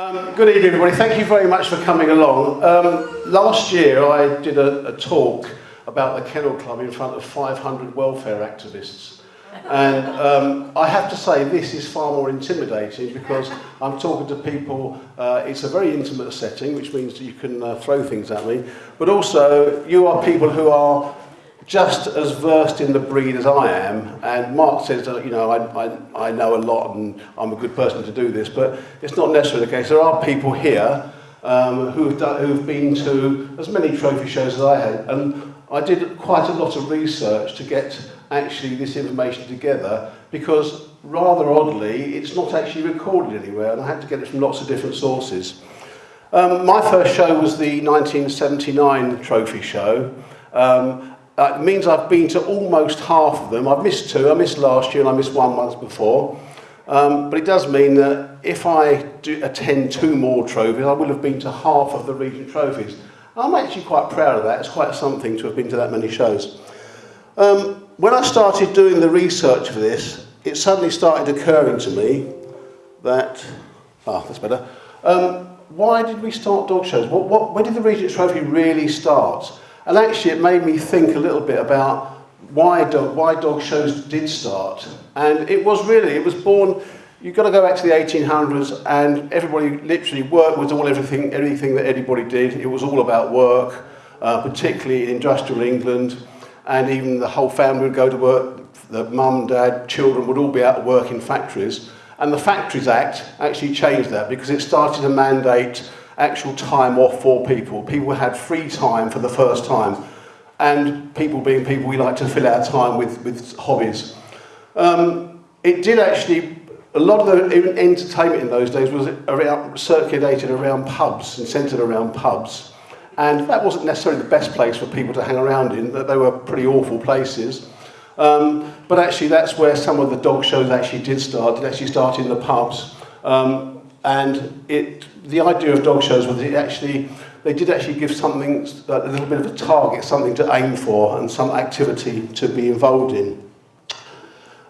Um, good evening, everybody. Thank you very much for coming along. Um, last year, I did a, a talk about the Kennel Club in front of 500 welfare activists. And um, I have to say, this is far more intimidating because I'm talking to people, uh, it's a very intimate setting, which means you can uh, throw things at me, but also you are people who are just as versed in the breed as I am, and Mark says that, you know, I, I, I know a lot and I'm a good person to do this, but it's not necessarily the case. There are people here um, who've, done, who've been to as many trophy shows as I had, and I did quite a lot of research to get actually this information together, because rather oddly, it's not actually recorded anywhere, and I had to get it from lots of different sources. Um, my first show was the 1979 trophy show, um, Uh, it means I've been to almost half of them. I've missed two. I missed last year and I missed one month before. Um, but it does mean that if I do attend two more trophies, I will have been to half of the Regent trophies. I'm actually quite proud of that. It's quite something to have been to that many shows. Um, when I started doing the research for this, it suddenly started occurring to me that, ah, oh, that's better. Um, why did we start dog shows? What, what, when did the Regent's Trophy really start? And actually it made me think a little bit about why dog, why dog shows did start. And it was really, it was born, you've got to go back to the 1800s and everybody literally work was all everything, everything that anybody did. It was all about work, uh, particularly in industrial England. And even the whole family would go to work, the mum, dad, children would all be out of work in factories. And the Factories Act actually changed that because it started to mandate actual time off for people. People had free time for the first time. And people being people, we like to fill our time with, with hobbies. Um, it did actually, a lot of the entertainment in those days was around, circulated around pubs and centred around pubs. And that wasn't necessarily the best place for people to hang around in, that they were pretty awful places. Um, but actually that's where some of the dog shows actually did start. It actually started in the pubs. Um, and it the idea of dog shows was it actually they did actually give something a little bit of a target, something to aim for, and some activity to be involved in.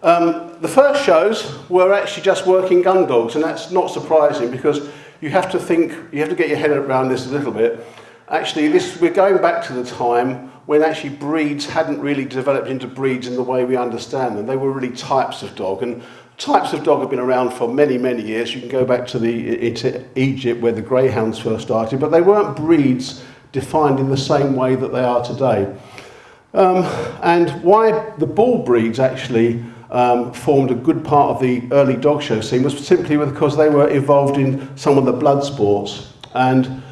Um, the first shows were actually just working gun dogs, and that's not surprising because you have to think, you have to get your head around this a little bit. Actually, this we're going back to the time when actually breeds hadn't really developed into breeds in the way we understand them. They were really types of dog, and types of dog have been around for many, many years. You can go back to the, Egypt where the greyhounds first started, but they weren't breeds defined in the same way that they are today. Um, and why the bull breeds actually um, formed a good part of the early dog show scene was simply because they were involved in some of the blood sports. And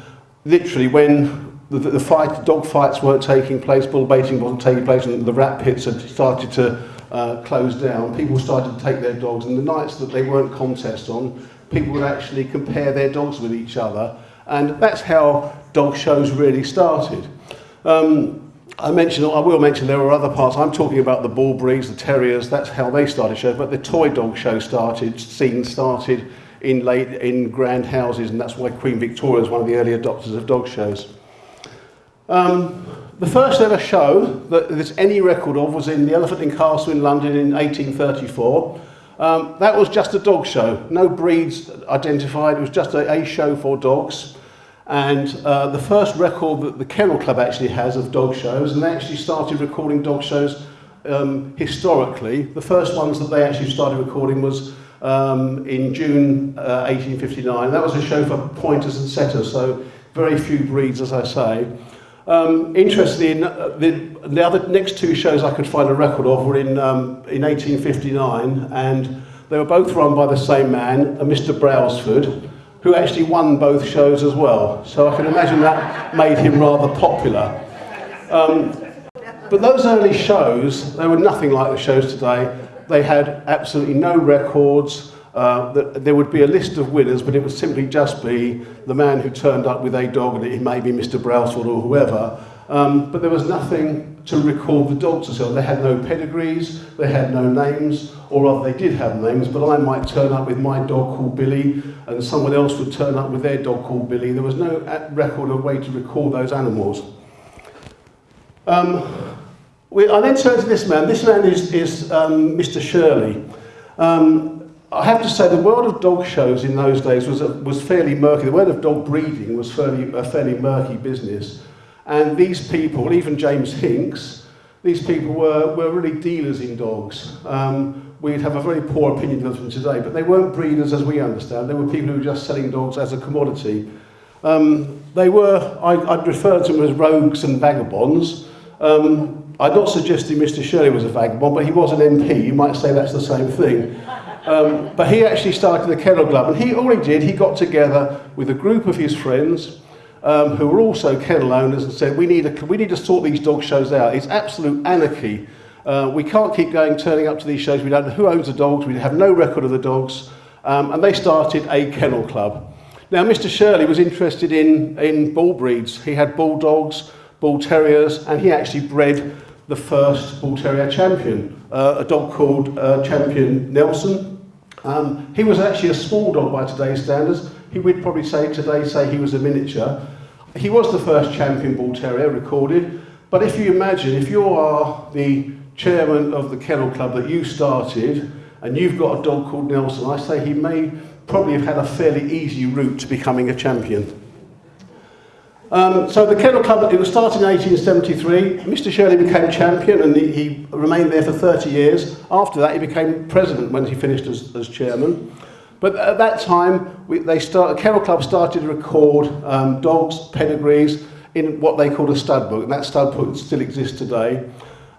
literally when the, the fight, dog fights weren't taking place, bull baiting wasn't taking place, and the rat pits had started to uh, closed down, people started to take their dogs, and the nights that they weren't contests on, people would actually compare their dogs with each other, and that's how dog shows really started. Um, I mentioned, I will mention there were other parts. I'm talking about the bull breeds, the terriers. That's how they started shows. But the toy dog show started, scene started in late in grand houses, and that's why Queen Victoria is one of the early adopters of dog shows. Um, the first ever show that there's any record of was in the Elephant and Castle in London in 1834. Um, that was just a dog show, no breeds identified, it was just a, a show for dogs. And uh, the first record that the Kennel Club actually has of dog shows, and they actually started recording dog shows um, historically. The first ones that they actually started recording was um, in June uh, 1859. That was a show for pointers and setters, so very few breeds, as I say. Um, interestingly, uh, the, the other next two shows I could find a record of were in, um, in 1859, and they were both run by the same man, a Mr. Brailsford, who actually won both shows as well. So I can imagine that made him rather popular. Um, but those early shows, they were nothing like the shows today. They had absolutely no records, uh, that there would be a list of winners, but it would simply just be the man who turned up with a dog, and it may be Mr. Brailsford or whoever. Um, but there was nothing to record the dogs themselves. They had no pedigrees, they had no names, or rather they did have names, but I might turn up with my dog called Billy, and someone else would turn up with their dog called Billy. There was no record or way to record those animals. Um, we, I then turn to this man. This man is, is um, Mr. Shirley. Um, I have to say the world of dog shows in those days was, was fairly murky. The world of dog breeding was fairly, a fairly murky business. And these people, even James Hinks, these people were, were really dealers in dogs. Um, we'd have a very poor opinion of them today, but they weren't breeders as we understand. They were people who were just selling dogs as a commodity. Um, they were, I, I'd refer to them as rogues and vagabonds. Um, I'm not suggesting Mr Shirley was a vagabond, but he was an MP. You might say that's the same thing. Um, but he actually started the Kennel Club, and he all he did, he got together with a group of his friends um, who were also kennel owners and said, we need, a, we need to sort these dog shows out. It's absolute anarchy. Uh, we can't keep going, turning up to these shows. We don't know who owns the dogs. We have no record of the dogs. Um, and they started a kennel club. Now, Mr. Shirley was interested in, in bull breeds. He had bulldogs, bull terriers, and he actually bred the first bull terrier champion, uh, a dog called uh, Champion Nelson. Um, he was actually a small dog by today's standards. He would probably say today say he was a miniature. He was the first champion bull terrier recorded. But if you imagine, if you are the chairman of the kennel club that you started, and you've got a dog called Nelson, I say he may probably have had a fairly easy route to becoming a champion. Um, so the Kennel Club, it was started in 1873. Mr Shirley became champion and he, he remained there for 30 years. After that, he became president when he finished as, as chairman. But at that time, we, they start, Kennel Club started to record um, dogs' pedigrees in what they called a stud book, and that stud book still exists today.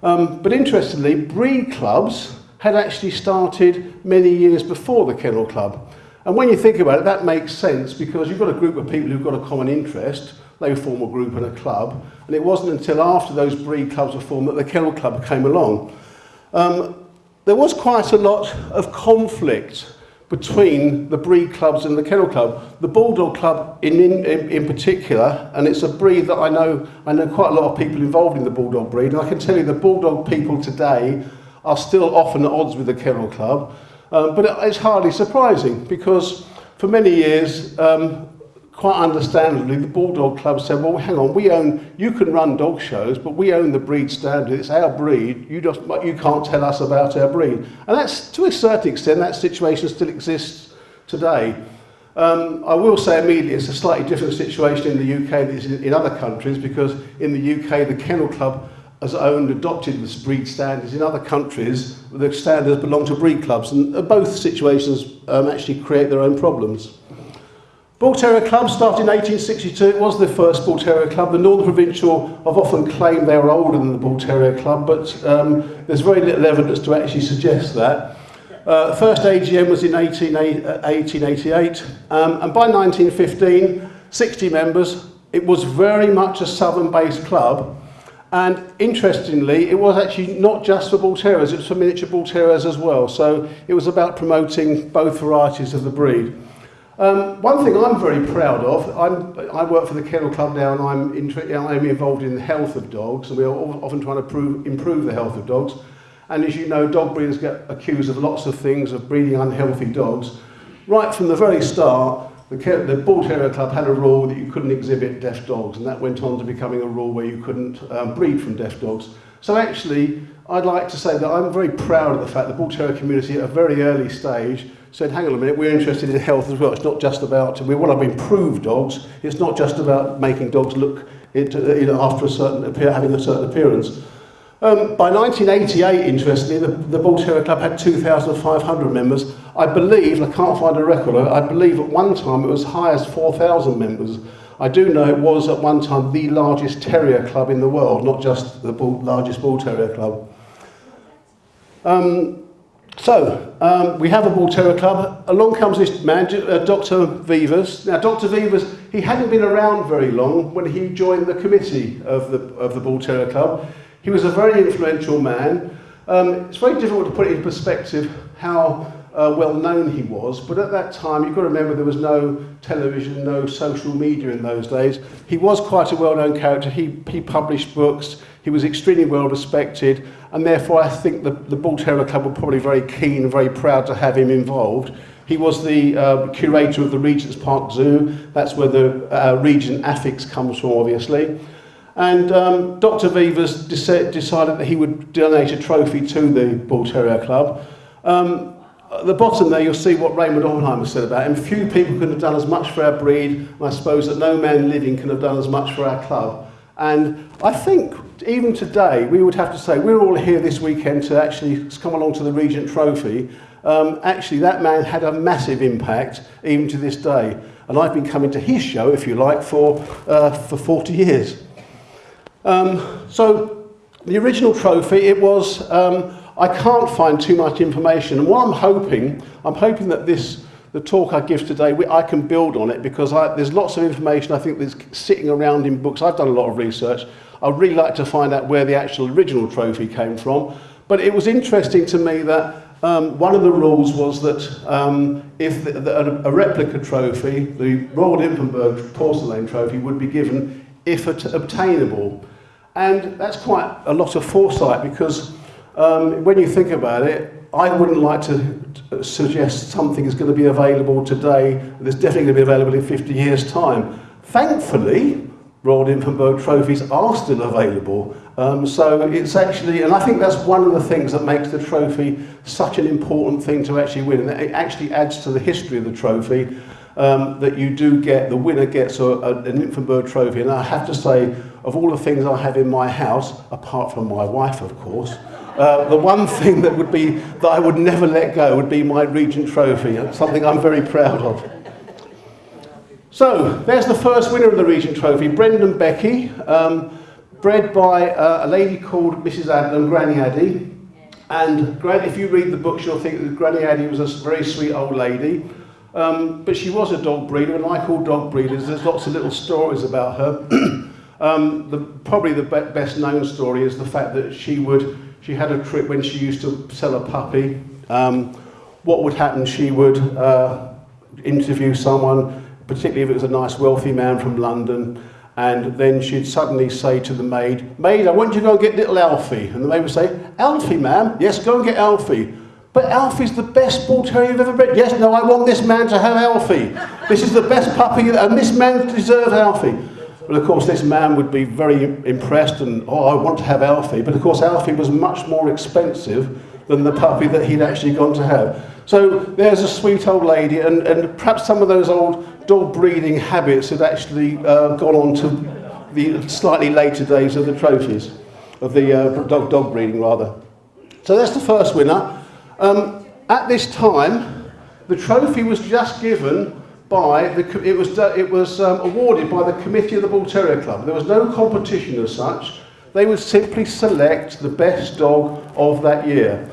Um, but interestingly, breed clubs had actually started many years before the Kennel Club. And when you think about it, that makes sense because you've got a group of people who've got a common interest, they form a group and a club, and it wasn't until after those breed clubs were formed that the Kennel Club came along. Um, there was quite a lot of conflict between the breed clubs and the kennel club. The Bulldog Club in, in, in particular, and it's a breed that I know, I know quite a lot of people involved in the Bulldog breed, and I can tell you the Bulldog people today are still often at odds with the Kennel Club, um, but it's hardly surprising because for many years um, quite understandably, the Bulldog Club said, well, hang on, we own, you can run dog shows, but we own the breed standard. It's our breed. You, just, you can't tell us about our breed. And that's, to a certain extent, that situation still exists today. Um, I will say immediately it's a slightly different situation in the UK than it is in other countries because in the UK the Kennel Club has owned, adopted the breed standards. In other countries the standards belong to breed clubs and both situations um, actually create their own problems. Terrier Club started in 1862. It was the first Terrier Club. The Northern Provincial have often claimed they were older than the Terrier Club, but um, there's very little evidence to actually suggest that. Uh, first AGM was in 18, 1888, um, and by 1915, 60 members. It was very much a southern-based club, and interestingly, it was actually not just for bull terriers, it was for miniature bull terriers as well. So it was about promoting both varieties of the breed. Um, one thing I'm very proud of, I'm, I work for the Kennel Club now and I'm, I'm involved in the health of dogs and we're often trying to prove, improve the health of dogs. And as you know, dog breeders get accused of lots of things, of breeding unhealthy dogs. Right from the very start, the, the Bull Terrier Club had a rule that you couldn't exhibit deaf dogs and that went on to becoming a rule where you couldn't um, breed from deaf dogs. So actually, I'd like to say that I'm very proud of the fact the Bull Terrier community at a very early stage said, hang on a minute, we're interested in health as well. It's not just about, we want to improve dogs. It's not just about making dogs look it, you know, after a certain, having a certain appearance. Um, by 1988, interestingly, the, the Terrier Club had 2,500 members. I believe, I can't find a record, I believe at one time it was high as 4,000 members. I do know it was at one time the largest terrier club in the world, not just the bull, largest bull terrier club. Um, so, um, we have a Terrier Club. Along comes this man, uh, Dr. Vevers. Now, Dr. Vevers, he hadn't been around very long when he joined the committee of the, of the Terrier Club. He was a very influential man. Um, it's very difficult to put it in perspective how uh, well known he was, but at that time, you've got to remember there was no television, no social media in those days. He was quite a well-known character. He, he published books. He was extremely well respected, and therefore I think the, the Bull Terrier Club were probably very keen and very proud to have him involved. He was the uh, curator of the Regent's Park Zoo. That's where the uh, Regent affix comes from, obviously. And um, Dr. Vevers decided that he would donate a trophy to the Bull Terrier Club. Um, at the bottom there, you'll see what Raymond Oppenheimer said about him. Few people could have done as much for our breed, and I suppose that no man living can have done as much for our club. And I think even today, we would have to say, we're all here this weekend to actually come along to the Regent Trophy. Um, actually, that man had a massive impact even to this day. And I've been coming to his show, if you like, for, uh, for 40 years. Um, so the original trophy, it was, um, I can't find too much information. And what I'm hoping, I'm hoping that this, the talk I give today, I can build on it because I, there's lots of information I think that's sitting around in books. I've done a lot of research. I'd really like to find out where the actual original trophy came from. But it was interesting to me that um, one of the rules was that um, if the, the, a replica trophy, the Royal Nymphenburg porcelain trophy, would be given if obtainable. And that's quite a lot of foresight because um, when you think about it, I wouldn't like to suggest something is going to be available today that's definitely going to be available in 50 years' time. Thankfully, Royal Nymphenburg trophies are still available. Um, so it's actually, and I think that's one of the things that makes the trophy such an important thing to actually win. And it actually adds to the history of the trophy um, that you do get, the winner gets a, a, an Nymphenburg trophy. And I have to say, of all the things I have in my house, apart from my wife, of course, uh, the one thing that would be that I would never let go would be my Regent Trophy, something I'm very proud of. So there's the first winner of the Regent Trophy, Brendon Becky, um, bred by uh, a lady called Mrs. Adlam, Granny Addy. And if you read the books, you'll think that Granny Addy was a very sweet old lady. Um, but she was a dog breeder, and like all dog breeders, there's lots of little stories about her. um, the, probably the be best known story is the fact that she would she had a trip when she used to sell a puppy. Um, what would happen? She would uh, interview someone, particularly if it was a nice wealthy man from London, and then she'd suddenly say to the maid, Maid, I want you to go get little Alfie. And the maid would say, Alfie, ma'am? Yes, go and get Alfie. But Alfie's the best bull terrier you've ever bred. Yes, no, I want this man to have Alfie. This is the best puppy, and this man deserves Alfie. But of course, this man would be very impressed and, oh, I want to have Alfie. But of course, Alfie was much more expensive than the puppy that he'd actually gone to have. So there's a sweet old lady, and, and perhaps some of those old dog breeding habits had actually uh, gone on to the slightly later days of the trophies, of the uh, dog, dog breeding rather. So that's the first winner. Um, at this time, the trophy was just given by the, it was, it was um, awarded by the committee of the Bull Terrier Club. There was no competition as such. They would simply select the best dog of that year.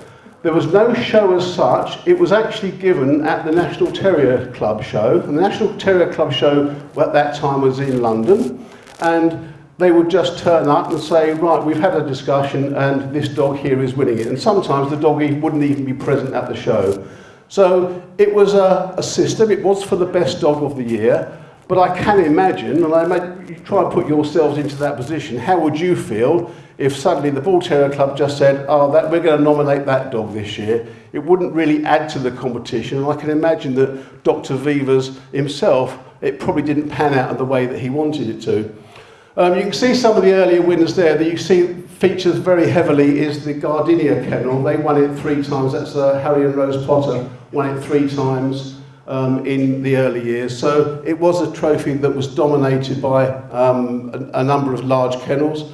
There was no show as such. It was actually given at the National Terrier Club show. And the National Terrier Club show at that time was in London. And they would just turn up and say, right, we've had a discussion and this dog here is winning it. And sometimes the dog wouldn't even be present at the show. So it was a, a system, it was for the best dog of the year, but I can imagine, and I imagine, you try and put yourselves into that position, how would you feel if suddenly the Bull Terrier Club just said, oh, that, we're going to nominate that dog this year? It wouldn't really add to the competition, and I can imagine that Dr. Vevers himself, it probably didn't pan out in the way that he wanted it to. Um, you can see some of the earlier winners there. That you see features very heavily is the Gardenia kennel. They won it three times. That's uh, Harry and Rose Potter won it three times um, in the early years. So it was a trophy that was dominated by um, a, a number of large kennels.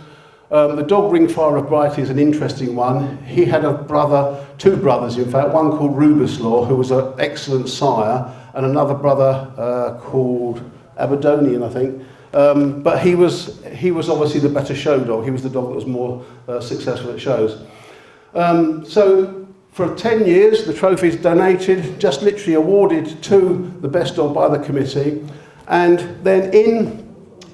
Um, the dog ringfire Brighty is an interesting one. He had a brother, two brothers in fact, one called Rubislaw, who was an excellent sire, and another brother uh, called Aberdonian, I think. Um, but he was, he was obviously the better show dog. He was the dog that was more uh, successful at shows. Um, so for 10 years, the trophy is donated, just literally awarded to the best dog by the committee. And then in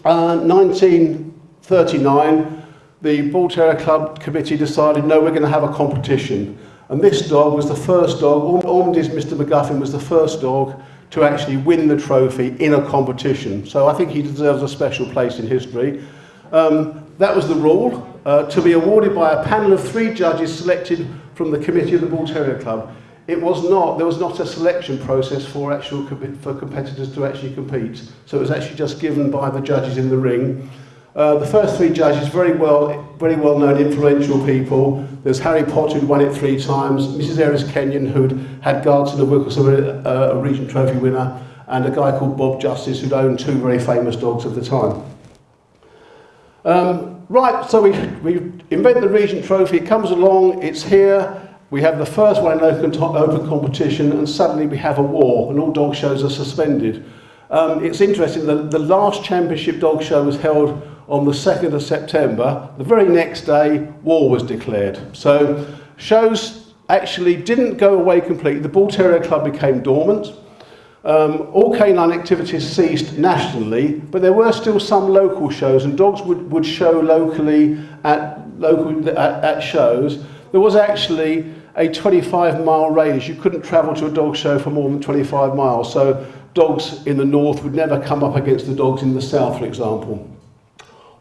uh, 1939, the Bull Terrier Club committee decided, no, we're going to have a competition. And this dog was the first dog, Ormandy's Mr. McGuffin was the first dog to actually win the trophy in a competition. So I think he deserves a special place in history. Um, that was the rule, uh, to be awarded by a panel of three judges selected from the committee of the Bull Terrier Club. It was not, there was not a selection process for actual for competitors to actually compete. So it was actually just given by the judges in the ring. Uh, the first three judges, very well, very well known, influential people. There's Harry Potter, who'd won it three times, Mrs. Eris Kenyon, who'd had Guards of Wicklesome, a, a Regent Trophy winner, and a guy called Bob Justice, who'd owned two very famous dogs at the time. Um, right, so we, we invent the Regent Trophy, it comes along, it's here, we have the first one in open, open competition, and suddenly we have a war, and all dog shows are suspended. Um, it's interesting, the, the last championship dog show was held on the 2nd of September. The very next day, war was declared. So shows actually didn't go away completely. The Bull Terrier Club became dormant. Um, all canine activities ceased nationally, but there were still some local shows, and dogs would, would show locally at, local, at, at shows. There was actually a 25 mile radius. You couldn't travel to a dog show for more than 25 miles. So dogs in the north would never come up against the dogs in the south, for example.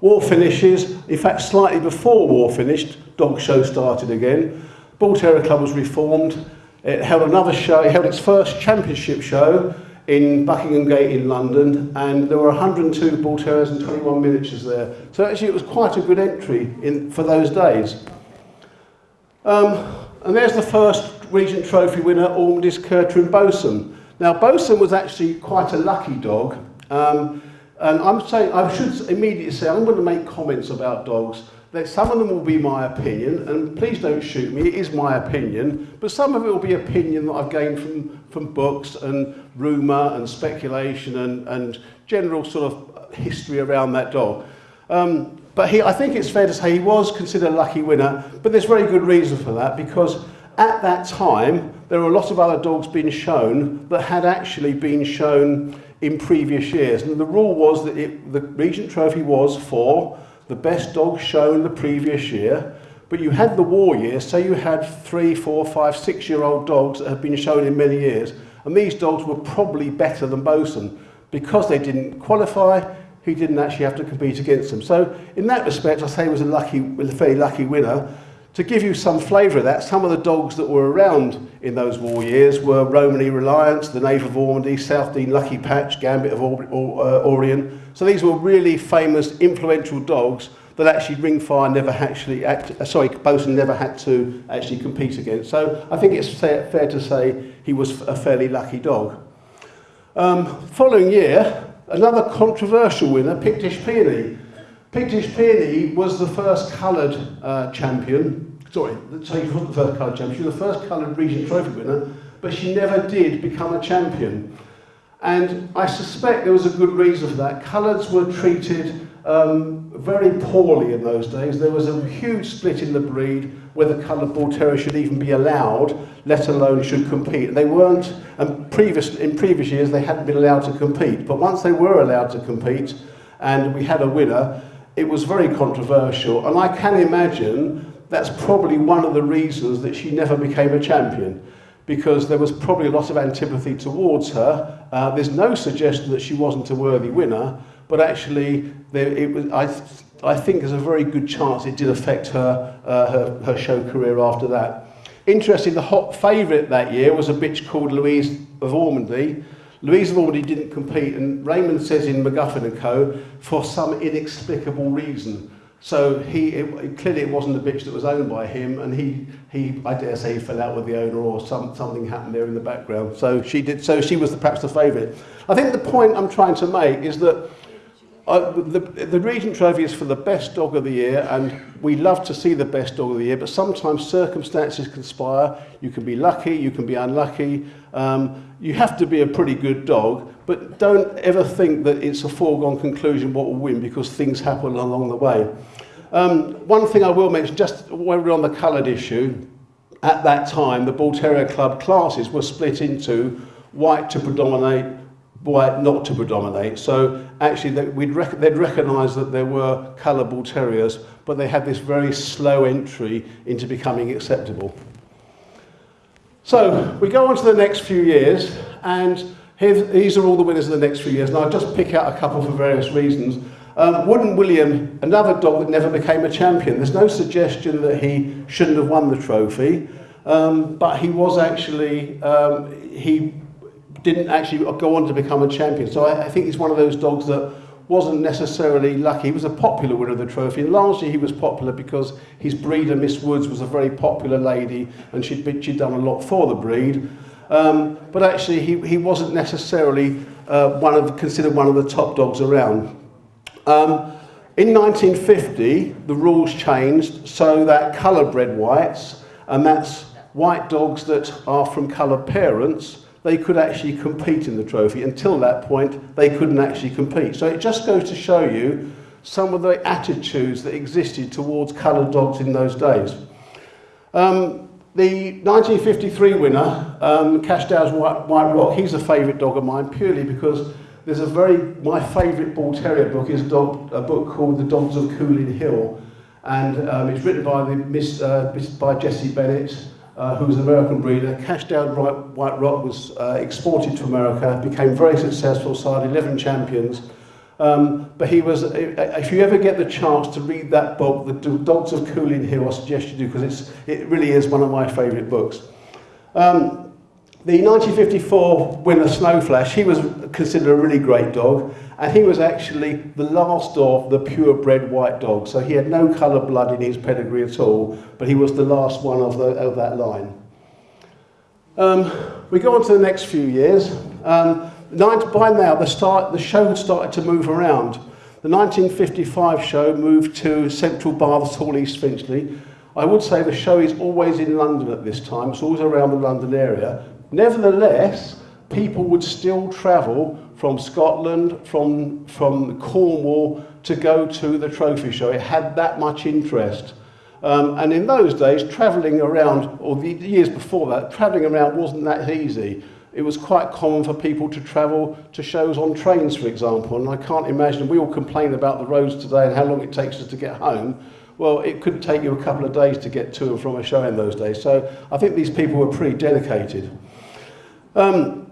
War finishes, in fact, slightly before war finished, dog show started again. Bull Terrier Club was reformed. It held another show, it held its first championship show in Buckingham Gate in London, and there were 102 Bull Terriers and 21 miniatures there. So actually it was quite a good entry in, for those days. Um, and there's the first Regent Trophy winner, Ormandy's Curtin Bosun. Now, Bosun was actually quite a lucky dog. Um, and I'm saying, I should immediately say, I'm going to make comments about dogs. That some of them will be my opinion, and please don't shoot me, it is my opinion, but some of it will be opinion that I've gained from, from books and rumour and speculation and, and general sort of history around that dog. Um, but he, I think it's fair to say he was considered a lucky winner, but there's very good reason for that because at that time there were a lot of other dogs being shown that had actually been shown in previous years. And the rule was that it, the Regent Trophy was for the best dog shown the previous year, but you had the war years, so you had three, four, five, six-year-old dogs that had been shown in many years, and these dogs were probably better than Bosun. Because they didn't qualify, he didn't actually have to compete against them. So in that respect, I say he was a lucky, a very lucky winner. To give you some flavour of that, some of the dogs that were around in those war years were Romany Reliance, the Knave of Ormandy, South Dean Lucky Patch, Gambit of uh, Orion. So these were really famous, influential dogs that actually Ringfire never actually, act, uh, sorry, Bosun never had to actually compete against. So I think it's fair, fair to say he was a fairly lucky dog. Um, following year, another controversial winner, Pictish Peony. Pictish Peony was the first coloured uh, champion. Sorry, she wasn't the first coloured champion. She was the first coloured Regent Trophy winner, but she never did become a champion. And I suspect there was a good reason for that. Coloureds were treated um, very poorly in those days. There was a huge split in the breed whether coloured bull terrier should even be allowed, let alone should compete. And They weren't, and previous, in previous years they hadn't been allowed to compete. But once they were allowed to compete, and we had a winner, it was very controversial. And I can imagine that's probably one of the reasons that she never became a champion because there was probably a lot of antipathy towards her. Uh, there's no suggestion that she wasn't a worthy winner, but actually there, it was, I, I think there's a very good chance it did affect her, uh, her, her show career after that. Interesting, the hot favourite that year was a bitch called Louise of Ormandy. Louise of Ormandy didn't compete, and Raymond says in McGuffin and Co. for some inexplicable reason. So he it, clearly it wasn't a bitch that was owned by him, and he he I dare say he fell out with the owner or some something happened there in the background. So she did. So she was the, perhaps the favourite. I think the point I'm trying to make is that. Uh, the, the Regent Trophy is for the best dog of the year, and we love to see the best dog of the year, but sometimes circumstances conspire. You can be lucky, you can be unlucky. Um, you have to be a pretty good dog, but don't ever think that it's a foregone conclusion what will win because things happen along the way. Um, one thing I will mention, just when we're on the coloured issue, at that time the Bull Terrier Club classes were split into white to predominate, white not to predominate. So actually they, we'd rec they'd recognise that there were colour Bull Terriers, but they had this very slow entry into becoming acceptable. So we go on to the next few years, and these are all the winners of the next few years. And I'll just pick out a couple for various reasons. Um, Wooden William, another dog that never became a champion. There's no suggestion that he shouldn't have won the trophy, um, but he was actually, um, he didn't actually go on to become a champion. So I, I think he's one of those dogs that wasn't necessarily lucky. He was a popular winner of the trophy, and largely he was popular because his breeder, Miss Woods, was a very popular lady, and she'd, been, she'd done a lot for the breed. Um, but actually, he, he wasn't necessarily uh, one of, considered one of the top dogs around. Um, in 1950, the rules changed so that colour-bred whites, and that's white dogs that are from coloured parents, they could actually compete in the trophy. Until that point, they couldn't actually compete. So it just goes to show you some of the attitudes that existed towards coloured dogs in those days. Um, the 1953 winner, um, Cashdow's White, White Rock, he's a favourite dog of mine purely because there's a very, my favourite Bull Terrier book is dog, a book called The Dogs of Coolin Hill. And um, it's written by, the, Miss, uh, by Jessie Bennett, uh, who was an American breeder. Cashdown White Rock was uh, exported to America, became very successful, signed 11 champions. Um, but he was, if you ever get the chance to read that book, The Dogs of Coolin Hill, I suggest you do because it really is one of my favourite books. Um, the 1954 winner Snow Flash, he was considered a really great dog, and he was actually the last of the purebred white dogs. So he had no colour blood in his pedigree at all, but he was the last one of, the, of that line. Um, we go on to the next few years. Um, by now, the, start, the show had started to move around. The 1955 show moved to Central Baths Hall, East Finchley. I would say the show is always in London at this time. It's always around the London area. Nevertheless, people would still travel from Scotland, from, from Cornwall to go to the trophy show. It had that much interest. Um, and in those days, travelling around, or the years before that, travelling around wasn't that easy. It was quite common for people to travel to shows on trains, for example, and I can't imagine, we all complain about the roads today and how long it takes us to get home. Well, it could take you a couple of days to get to and from a show in those days. So I think these people were pretty dedicated. Um,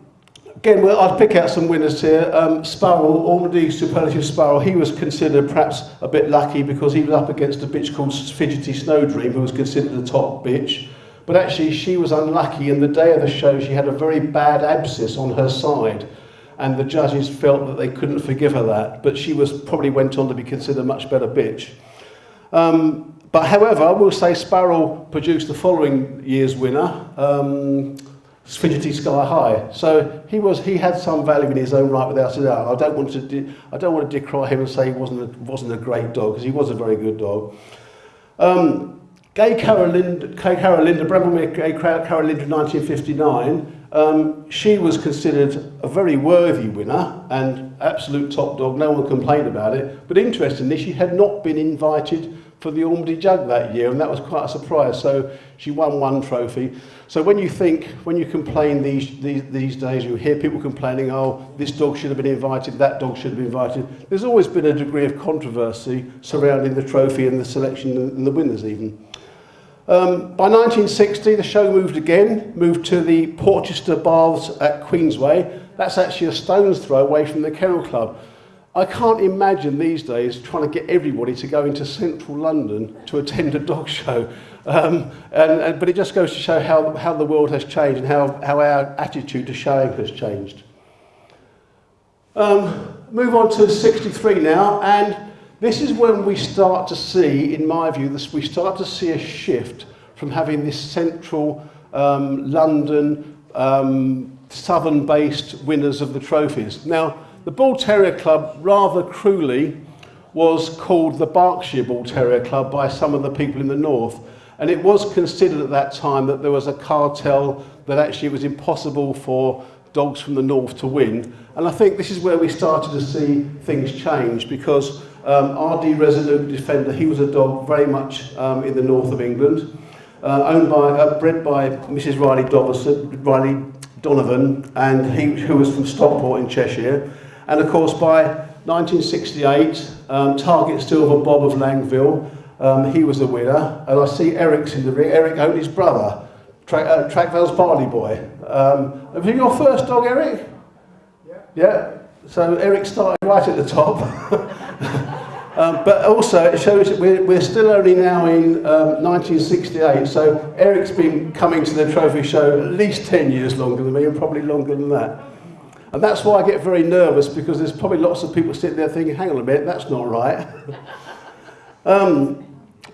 again, well, I'd pick out some winners here. Um, Sparrow, Ormandy Superlative Sparrow, he was considered perhaps a bit lucky because he was up against a bitch called Fidgety Snowdream, who was considered the top bitch. But actually, she was unlucky, and the day of the show, she had a very bad abscess on her side. And the judges felt that they couldn't forgive her that, but she was probably went on to be considered a much better bitch. Um, but however, I will say Sparrow produced the following year's winner. Um, fidgety sky high. So he was he had some value in his own right without a doubt. I don't want to I don't want to decry him and say he wasn't a, wasn't a great dog because he was a very good dog. Um, Gay Carolinda, Gay Carolinda, Bramblemy Gay Carolinda 1959, um, she was considered a very worthy winner and absolute top dog, no one complained about it. But interestingly, she had not been invited for the Ormady Jug that year, and that was quite a surprise. So she won one trophy. So when you think, when you complain these, these, these days, you hear people complaining, oh, this dog should have been invited, that dog should have been invited. There's always been a degree of controversy surrounding the trophy and the selection and the winners even. Um, by 1960, the show moved again, moved to the Porchester Baths at Queensway. That's actually a stone's throw away from the Kennel Club. I can't imagine these days trying to get everybody to go into central London to attend a dog show. Um, and, and, but it just goes to show how, how the world has changed and how, how our attitude to showing has changed. Um, move on to 63 now, and this is when we start to see, in my view, this, we start to see a shift from having this central um, London, um, southern-based winners of the trophies. Now, the Bull Terrier Club, rather cruelly, was called the Berkshire Bull Terrier Club by some of the people in the north. And it was considered at that time that there was a cartel that actually it was impossible for dogs from the north to win. And I think this is where we started to see things change because um, RD Resolute Defender, he was a dog very much um, in the north of England, uh, owned by, uh, bred by Mrs. Riley, Doverson, Riley Donovan, and he, who was from Stockport in Cheshire. And of course, by 1968, um, Target Silver Bob of Langville, um, he was the winner. And I see Eric's in the ring. Eric owned his brother, Tra uh, Trackvale's Barley Boy. Um, was it your first dog, Eric? Yeah. Yeah. So Eric started right at the top. um, but also it shows that we're, we're still only now in um, 1968. So Eric's been coming to the trophy show at least 10 years longer than me and probably longer than that. And that's why I get very nervous because there's probably lots of people sitting there thinking, hang on a minute, that's not right. um,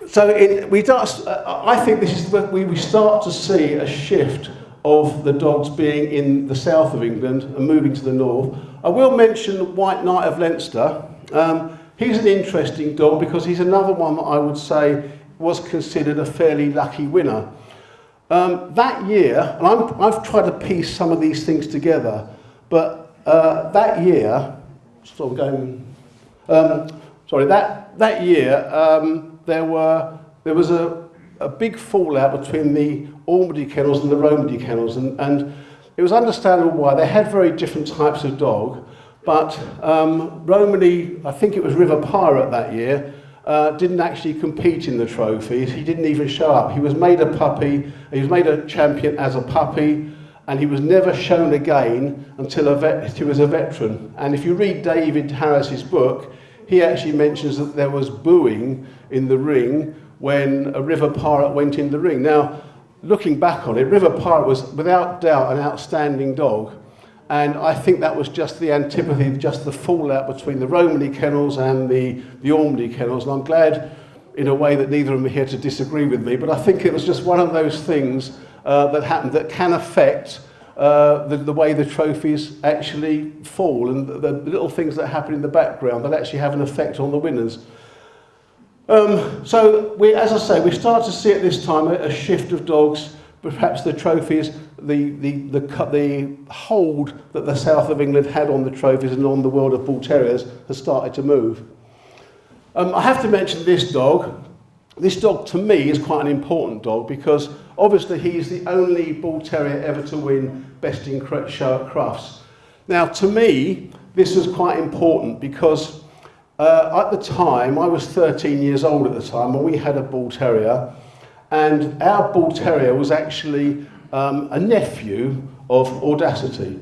so it, we start, uh, I think this is where we, start to see a shift of the dogs being in the south of England and moving to the north. I will mention White Knight of Leinster. Um, he's an interesting dog because he's another one that I would say was considered a fairly lucky winner. Um, that year, and I'm, I've tried to piece some of these things together, but uh, that year, going, um, sorry, that, that year, um, there, were, there was a, a big fallout between the Ormandy kennels and the Romany kennels, and, and it was understandable why. They had very different types of dog, but um, Romany, I think it was River Pirate that year, uh, didn't actually compete in the trophies. He didn't even show up. He was made a puppy, he was made a champion as a puppy, and he was never shown again until vet, he was a veteran. And if you read David Harris's book, he actually mentions that there was booing in the ring when a River Pirate went in the ring. Now, looking back on it, River Pirate was without doubt an outstanding dog. And I think that was just the antipathy, just the fallout between the Romany kennels and the, the Ormandy kennels. And I'm glad, in a way, that neither of them are here to disagree with me. But I think it was just one of those things uh, that happened that can affect uh, the, the way the trophies actually fall and the, the little things that happen in the background that actually have an effect on the winners. Um, so, we, as I say, we start to see at this time a, a shift of dogs, perhaps the trophies, the, the, the, the hold that the south of England had on the trophies and on the world of bull terriers has started to move. Um, I have to mention this dog. This dog, to me, is quite an important dog because obviously he's the only bull terrier ever to win Best in Show at Crufts. Now, to me, this was quite important because uh, at the time, I was 13 years old at the time, and we had a bull terrier, and our bull terrier was actually um, a nephew of Audacity.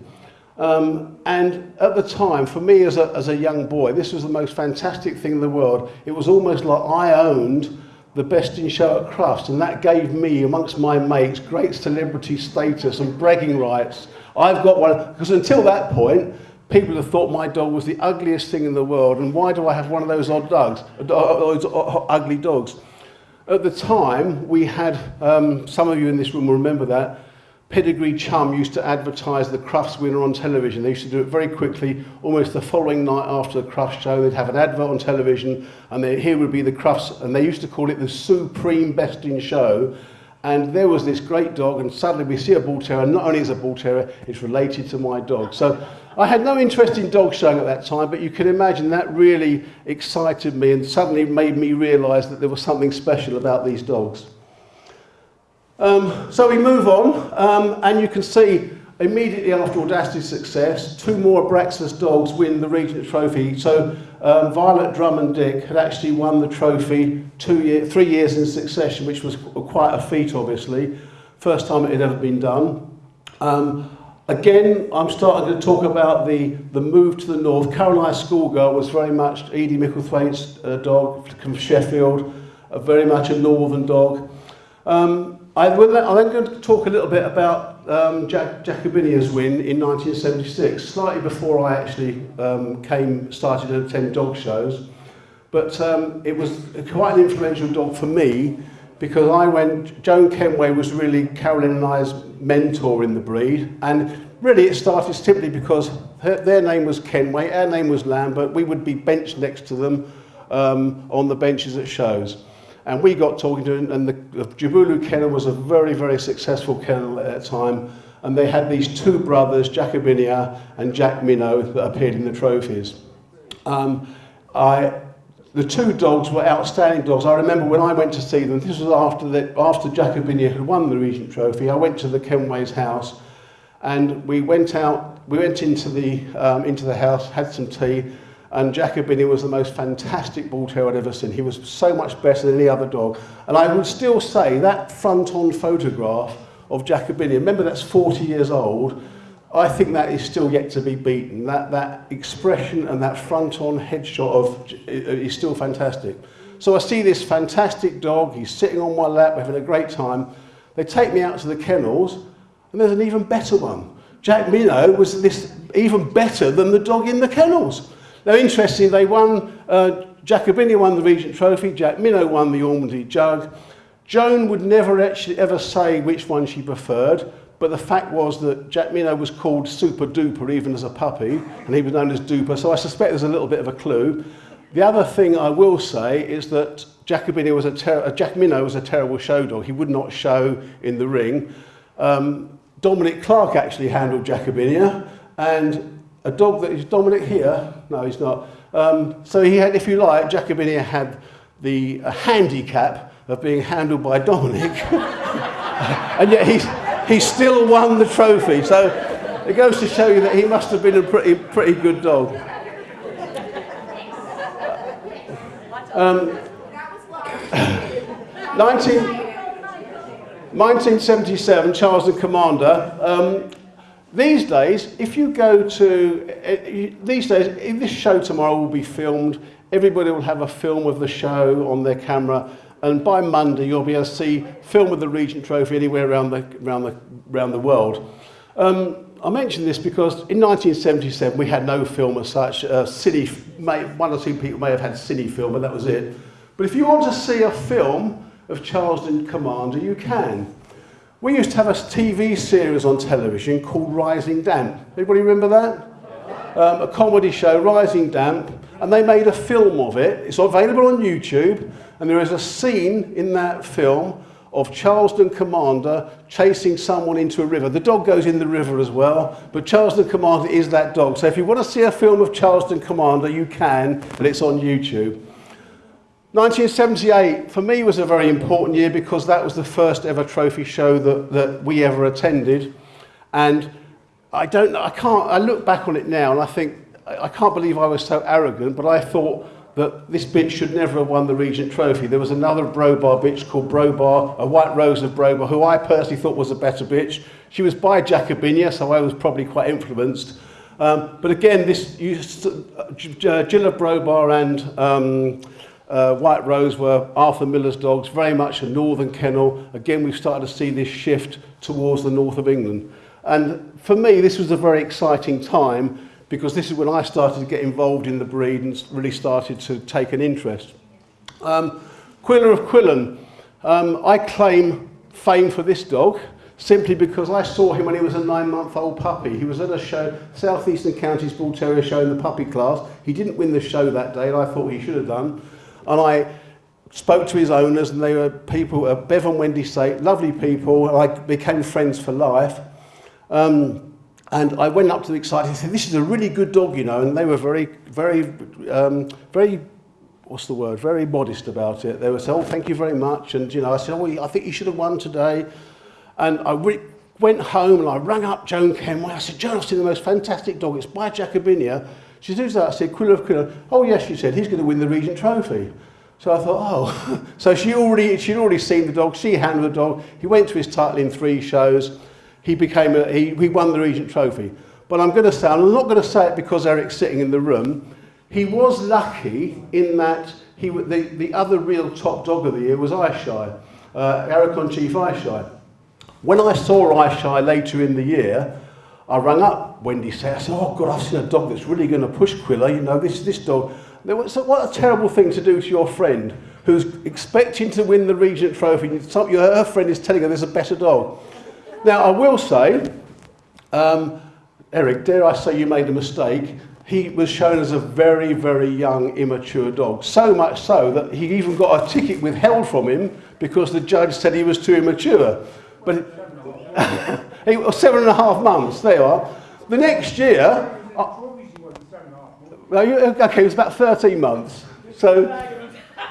Um, and at the time, for me as a, as a young boy, this was the most fantastic thing in the world. It was almost like I owned the best in show at Crufts, and that gave me, amongst my mates, great celebrity status and bragging rights. I've got one, because until that point, people have thought my dog was the ugliest thing in the world, and why do I have one of those odd dogs, uh, uh, those uh, ugly dogs? At the time, we had, um, some of you in this room will remember that, Pedigree Chum used to advertise the Crufts winner on television. They used to do it very quickly, almost the following night after the Crufts show. They'd have an advert on television, and they, here would be the Crufts, and they used to call it the Supreme Best in Show. And there was this great dog, and suddenly we see a bull terrier. Not only is a bull terrier, it's related to my dog. So I had no interest in dog showing at that time, but you can imagine that really excited me and suddenly made me realise that there was something special about these dogs. Um, so we move on, um, and you can see immediately after Audacity's success, two more Abraxas dogs win the Regent Trophy. So um, Violet Drummond-Dick had actually won the trophy two year, three years in succession, which was quite a feat, obviously. First time it had ever been done. Um, again, I'm starting to talk about the, the move to the north. Caroline Schoolgirl was very much Edie Micklethwaite's uh, dog from Sheffield, uh, very much a northern dog. Um, I will, I'm going to talk a little bit about um, Jack, Jacobinia's win in 1976, slightly before I actually um, came, started to attend dog shows. But um, it was quite an influential dog for me because I went, Joan Kenway was really Carolyn and I's mentor in the breed. And really it started simply because her, their name was Kenway, our name was Lambert. We would be benched next to them um, on the benches at shows. And we got talking to him, and the, the Jabulu kennel was a very, very successful kennel at that time. And they had these two brothers, Jacobinia and Jack Minnow, that appeared in the trophies. Um, I, the two dogs were outstanding dogs. I remember when I went to see them, this was after, the, after Jacobinia had won the Regent Trophy, I went to the Kenway's house and we went out, we went into the, um, into the house, had some tea, and Jacobini was the most fantastic bull terrier I'd ever seen. He was so much better than any other dog. And I would still say that front-on photograph of Jacobini, remember that's 40 years old, I think that is still yet to be beaten. That, that expression and that front-on headshot of uh, is still fantastic. So I see this fantastic dog, he's sitting on my lap, having a great time. They take me out to the kennels, and there's an even better one. Jack Minnow was this even better than the dog in the kennels. Now, interestingly, they won, uh, Jacobinia won the Regent Trophy, Jack Minnow won the Ormandy Jug. Joan would never actually ever say which one she preferred, but the fact was that Jack Minnow was called Super Duper even as a puppy, and he was known as Duper, so I suspect there's a little bit of a clue. The other thing I will say is that Jacobinia was a uh, Jack Minnow was a terrible show dog. He would not show in the ring. Um, Dominic Clark actually handled Jacobinia, and a dog that is Dominic here. No, he's not. Um, so he had, if you like, Jacobinia had the uh, handicap of being handled by Dominic, and yet he's, he still won the trophy. So it goes to show you that he must have been a pretty, pretty good dog. Um, 19, 1977, Charleston Commander. Um, these days, if you go to, uh, these days, this show tomorrow will be filmed. Everybody will have a film of the show on their camera. And by Monday, you'll be able to see film of the Regent Trophy anywhere around the, around the, around the world. Um, I mention this because in 1977 we had no film as such. Uh, cine, may, one or two people may have had cine film, but that was it. But if you want to see a film of Charleston Commander, you can. We used to have a TV series on television called Rising Damp. Anybody remember that? Um, a comedy show, Rising Damp, and they made a film of it. It's available on YouTube, and there is a scene in that film of Charleston Commander chasing someone into a river. The dog goes in the river as well, but Charleston Commander is that dog. So if you want to see a film of Charleston Commander, you can, and it's on YouTube. 1978 for me was a very important year because that was the first ever trophy show that, that we ever attended. And I don't I can't, I look back on it now and I think, I can't believe I was so arrogant, but I thought that this bitch should never have won the Regent Trophy. There was another Brobar bitch called Brobar, a White Rose of Brobar, who I personally thought was a better bitch. She was by Jacobinia, so I was probably quite influenced. Um, but again, this you, uh, Gilla Brobar and um, uh, White Rose were Arthur Miller's dogs, very much a northern kennel. Again, we've started to see this shift towards the north of England. And for me, this was a very exciting time because this is when I started to get involved in the breed and really started to take an interest. Um, Quiller of Quillen, um, I claim fame for this dog simply because I saw him when he was a nine-month-old puppy. He was at a show, Southeastern Counties Bull Terrier show in the puppy class. He didn't win the show that day, and I thought he should have done. And I spoke to his owners, and they were people, uh, Bev and Wendy Sate, lovely people, and I became friends for life. Um, And I went up to the excited and said, this is a really good dog, you know, and they were very, very, um, very, what's the word, very modest about it. They were saying, oh, thank you very much. And, you know, I said, oh, I think you should have won today. And I went home and I rang up Joan Kenway. I said, Joan, I've seen the most fantastic dog. It's by Jacobinia. She said, that? I said, Quiller of Quiller. Oh, yes, she said, he's going to win the Regent Trophy. So I thought, oh. so she already, she'd already seen the dog. She handled the dog. He went to his title in three shows he became a, he, he won the Regent Trophy. But I'm going to say, I'm not going to say it because Eric's sitting in the room. He was lucky in that he, the, the other real top dog of the year was Aishai, uh, Aracon Chief Aishai. When I saw Aishai later in the year, I rang up Wendy said, I said, oh God, I've seen a dog that's really going to push Quiller. You know, this, this dog. What a terrible thing to do to your friend who's expecting to win the Regent Trophy. Some, her friend is telling her there's a better dog. Now, I will say, um, Eric, dare I say you made a mistake. He was shown as a very, very young, immature dog. So much so that he even got a ticket withheld from him because the judge said he was too immature. But was seven and a half months. There you are. The next year, uh, okay, it was about 13 months. So,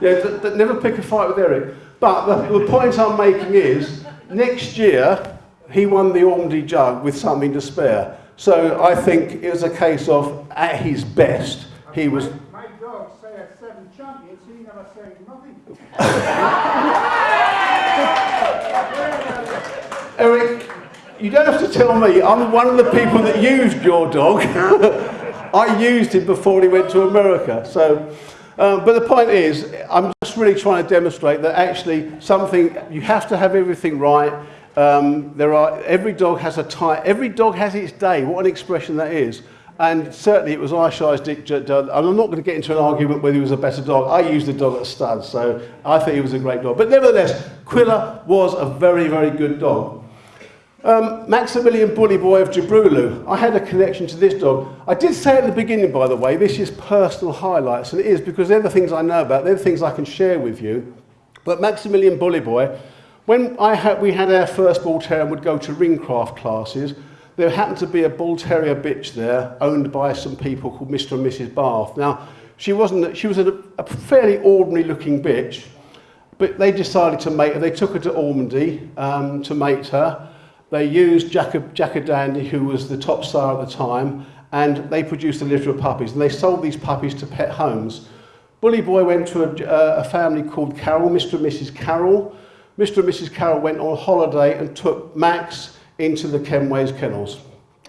yeah, never pick a fight with Eric. But the, the point I'm making is, next year, he won the Ormandy Jug with something to spare. So I think it was a case of, at his best, he was... My, my dog say at seven champions, he never said nothing. Eric, you don't have to tell me. I'm one of the people that used your dog. I used him before he went to America. So, um, but the point is, I'm just really trying to demonstrate that actually something, you have to have everything right Um, there are, every dog has a time, every dog has its day. What an expression that is. And certainly it was Aishi's Dick Dud. I'm not going to get into an argument whether he was a better dog. I used the dog at stud, so I think he was a great dog. But nevertheless, Quilla was a very, very good dog. Um, Maximilian Bully Boy of Jabrulu. I had a connection to this dog. I did say at the beginning, by the way, this is personal highlights, and it is because they're the things I know about, they're the things I can share with you. But Maximilian Bully Boy, when I had, we had our first ball and would go to ringcraft classes, there happened to be a bull terrier bitch there owned by some people called Mr. and Mrs. Bath. Now, she wasn't, she was a, a fairly ordinary looking bitch, but they decided to mate her. They took her to Ormandy um, to mate her. They used Jack, Jack Dandy, who was the top star at the time, and they produced a litter of puppies. And they sold these puppies to pet homes. Bully Boy went to a, a family called Carroll, Mr. and Mrs. Carroll. Mr. and Mrs. Carroll went on holiday and took Max into the Kenways kennels.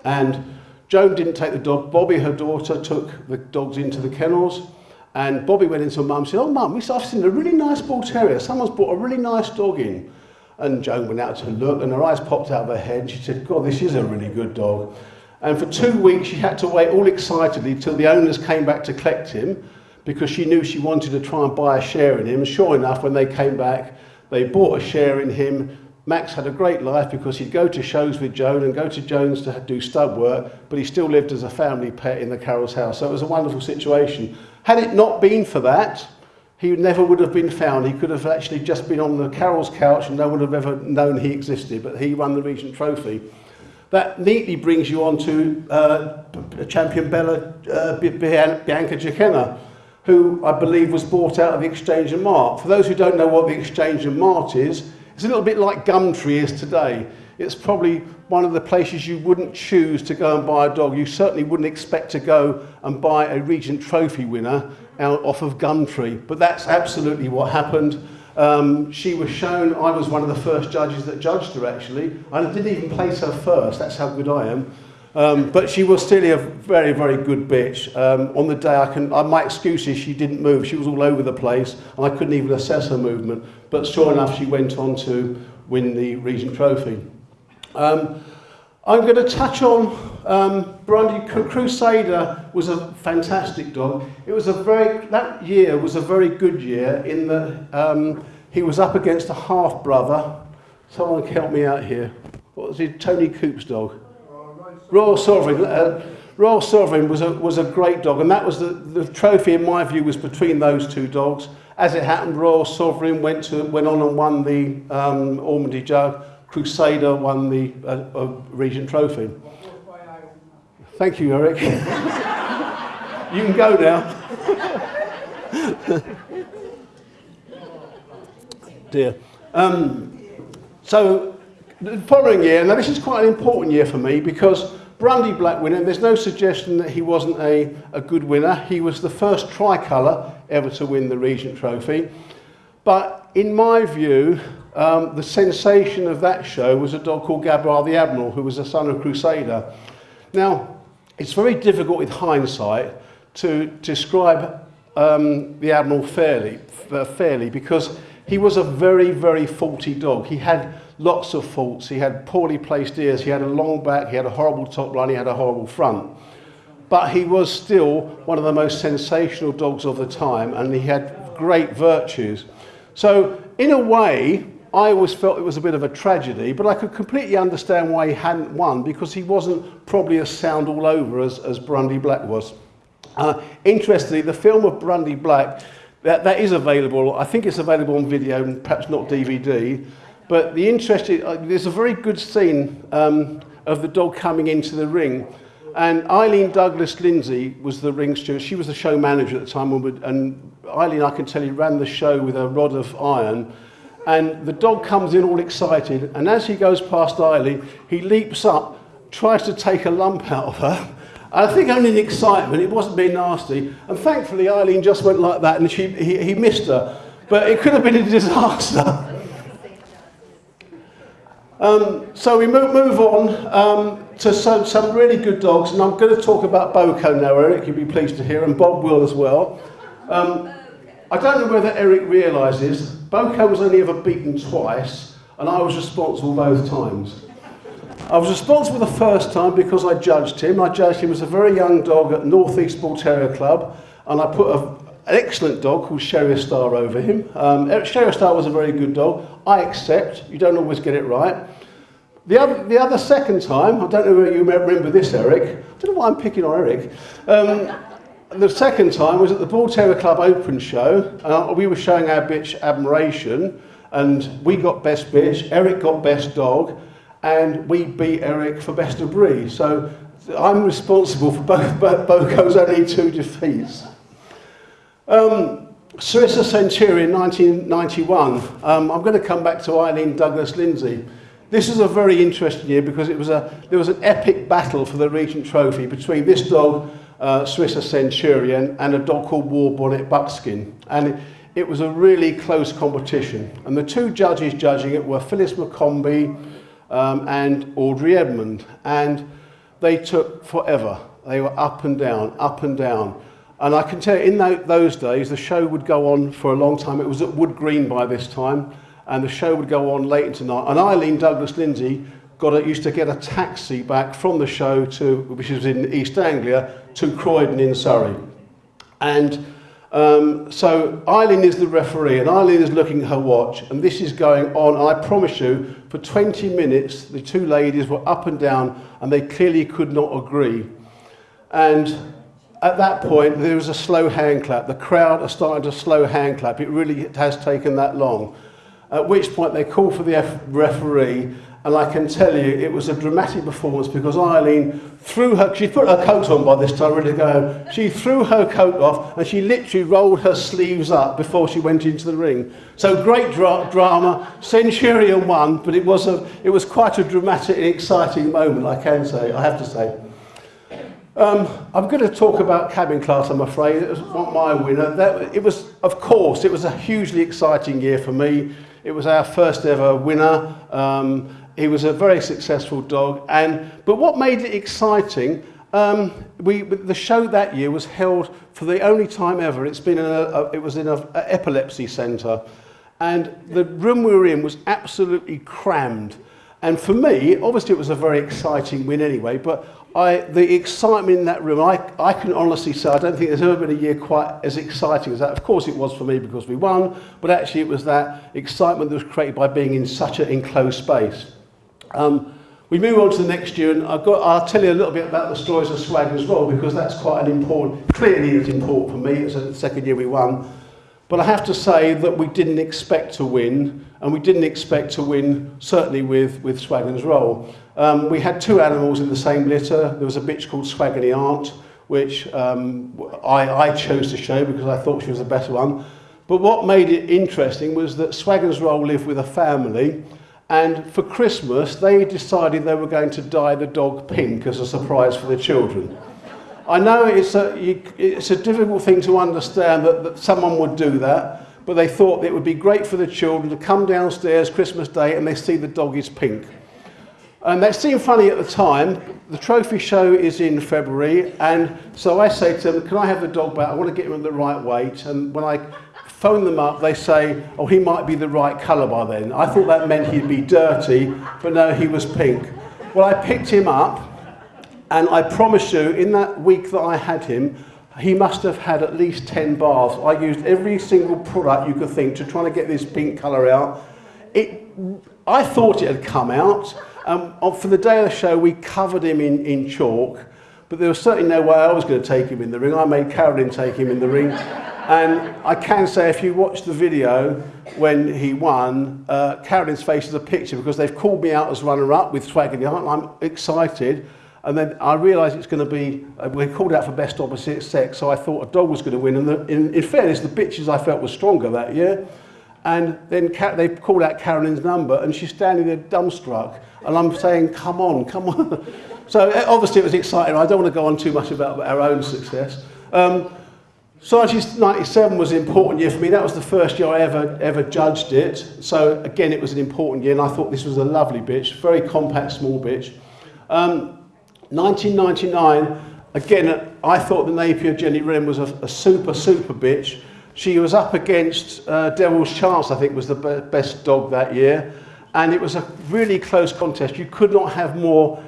And Joan didn't take the dog. Bobby, her daughter, took the dogs into the kennels. And Bobby went into mum and said, oh, mum, I've seen a really nice bull terrier. Someone's brought a really nice dog in. And Joan went out to look and her eyes popped out of her head she said, God, this is a really good dog. And for two weeks she had to wait all excitedly till the owners came back to collect him because she knew she wanted to try and buy a share in him. Sure enough, when they came back, they bought a share in him. Max had a great life because he'd go to shows with Joan and go to Jones to do stud work, but he still lived as a family pet in the Carroll's house. So it was a wonderful situation. Had it not been for that, he never would have been found. He could have actually just been on the Carroll's couch and no one would have ever known he existed, but he won the Regent Trophy. That neatly brings you on to uh, champion Bella uh, Bianca Giacchina, who I believe was bought out of the Exchange and Mart. For those who don't know what the Exchange and Mart is, it's a little bit like Gumtree is today. It's probably one of the places you wouldn't choose to go and buy a dog. You certainly wouldn't expect to go and buy a Regent Trophy winner out off of Gumtree. But that's absolutely what happened. Um, she was shown, I was one of the first judges that judged her actually. I didn't even place her first, that's how good I am. Um, but she was still a very, very good bitch. Um, on the day, I can, uh, my excuse is she didn't move. She was all over the place, and I couldn't even assess her movement. But sure enough, she went on to win the Regent Trophy. Um, I'm going to touch on um, Brandy Crusader was a fantastic dog. It was a very that year was a very good year in that um, he was up against a half brother. Someone help me out here. What was he? Tony Coop's dog. Royal Sovereign. Uh, Royal Sovereign was a was a great dog, and that was the the trophy in my view was between those two dogs. As it happened, Royal Sovereign went to went on and won the um, Ormandy Jug. Crusader won the uh, uh, Regent Trophy. Thank you, Eric. you can go now. Dear. Um, so, the following year, now this is quite an important year for me because Brundy Black winner, there's no suggestion that he wasn't a, a good winner. He was the first tricolour ever to win the Regent Trophy. But in my view, um, the sensation of that show was a dog called Gabriel the Admiral, who was a son of Crusader. Now, it's very difficult with hindsight to describe um, the Admiral fairly, fairly because he was a very, very faulty dog. He had lots of faults. He had poorly placed ears, he had a long back, he had a horrible top line, he had a horrible front. But he was still one of the most sensational dogs of the time and he had great virtues. So in a way, I always felt it was a bit of a tragedy, but I could completely understand why he hadn't won because he wasn't probably as sound all over as, as Brundy Black was. Uh, interestingly, the film of Brundy Black, that, that is available. I think it's available on video and perhaps not DVD. But the interesting, uh, there's a very good scene um, of the dog coming into the ring. And Eileen Douglas Lindsay was the ring steward. She was the show manager at the time. And Eileen, I can tell you, ran the show with a rod of iron. And the dog comes in all excited, and as he goes past Eileen, he leaps up, tries to take a lump out of her. I think only in excitement, it wasn't being nasty. And thankfully, Eileen just went like that, and she, he, he missed her. But it could have been a disaster. Um, so we move, move on um, to some, some really good dogs, and I'm going to talk about Boko now, Eric, you'll be pleased to hear, and Bob will as well. Um, I don't know whether Eric realises Boko was only ever beaten twice. and I was responsible both times. I was responsible the first time because I judged him. I judged him as a very young dog at North East Bull Terrier Club, and I put a, an excellent dog called Sherrier Star over him. Um, Sherrier Star was a very good dog. I accept, you don't always get it right. The other, the other second time, I don't know if you remember this, Eric. I don't know why I'm picking on Eric. Um, the second time was at the Bull Terrier Club Open Show. Uh, we were showing our bitch Admiration, and we got best bitch, Eric got best dog, and we beat Eric for best of breed. So I'm responsible for both Boco's only two defeats. Um, Sarissa Centurion 1991. Um, I'm going to come back to Eileen Douglas Lindsay. This is a very interesting year because it was a, there was an epic battle for the Regent Trophy between this dog, uh, Sarissa Centurion, and a dog called War Bonnet Buckskin. And it, it was a really close competition. And the two judges judging it were Phyllis McCombie, um, and Audrey Edmond. And they took forever. They were up and down, up and down. And I can tell you, in those days, the show would go on for a long time. It was at Wood Green by this time, and the show would go on late into night. And Eileen Douglas Lindsay got a, used to get a taxi back from the show to, which was in East Anglia, to Croydon in Surrey. And um, so Eileen is the referee and Eileen is looking at her watch and this is going on and I promise you for 20 minutes the two ladies were up and down and they clearly could not agree. And At that point, there was a slow hand clap. The crowd are starting to slow hand clap. It really has taken that long. At which point, they call for the referee, and I can tell you it was a dramatic performance because Eileen threw her, she put her coat on by this time, ready to go home. She threw her coat off and she literally rolled her sleeves up before she went into the ring. So great dra drama, Centurion won, but it was, a, it was quite a dramatic and exciting moment, I can say, I have to say. Um, I'm going to talk about cabin class, I'm afraid. It was not my winner. That, it was, of course, it was a hugely exciting year for me. It was our first ever winner. Um, he was a very successful dog. And, but what made it exciting, um, we, the show that year was held for the only time ever. It's been in a, a, it was in an epilepsy centre. And the room we were in was absolutely crammed. And for me, obviously it was a very exciting win anyway, but I, the excitement in that room, I, I can honestly say I don't think there's ever been a year quite as exciting as that. Of course it was for me because we won, but actually it was that excitement that was created by being in such an enclosed space. Um, we move on to the next year, and I've got, I'll tell you a little bit about the stories of swag as well, because that's quite an important, clearly it's important for me, it's the second year we won. But I have to say that we didn't expect to win, and we didn't expect to win, certainly with, with Swaggon's Roll. Um, we had two animals in the same litter. There was a bitch called Swaggony Aunt, which um, I, I chose to show because I thought she was a better one. But what made it interesting was that Swaggon's Roll lived with a family, And for Christmas, they decided they were going to dye the dog pink as a surprise for the children. I know it's a, you, it's a difficult thing to understand that, that someone would do that, but they thought it would be great for the children to come downstairs Christmas Day and they see the dog is pink. Um, and that seemed funny at the time. The trophy show is in February, and so I say to them, can I have the dog back? I want to get him in the right weight. And when I phone them up, they say, oh, he might be the right colour by then. I thought that meant he'd be dirty, but no, he was pink. Well, I picked him up, and I promise you, in that week that I had him, he must have had at least 10 baths. I used every single product you could think to try to get this pink colour out. It, I thought it had come out. Um, for the day of the show, we covered him in, in chalk, but there was certainly no way I was going to take him in the ring. I made Carolyn take him in the ring. And I can say if you watch the video when he won, uh, Carolyn's face is a picture because they've called me out as runner-up with Swag and I'm excited. And then I realised it's going to be, uh, we're called out for best opposite sex, so I thought a dog was going to win. And the, in, in fairness, the bitches I felt were stronger that year. And then they called out Carolyn's number and she's standing there dumbstruck. And I'm saying, come on, come on. so obviously it was exciting. I don't want to go on too much about our own success. Um, Sargis 97 was an important year for me. That was the first year I ever, ever judged it. So again, it was an important year and I thought this was a lovely bitch, very compact, small bitch. Um, 1999, again, I thought the Napier Jenny Wren was a, a super, super bitch. She was up against uh, Devil's Chance, I think was the be best dog that year. And it was a really close contest. You could not have more,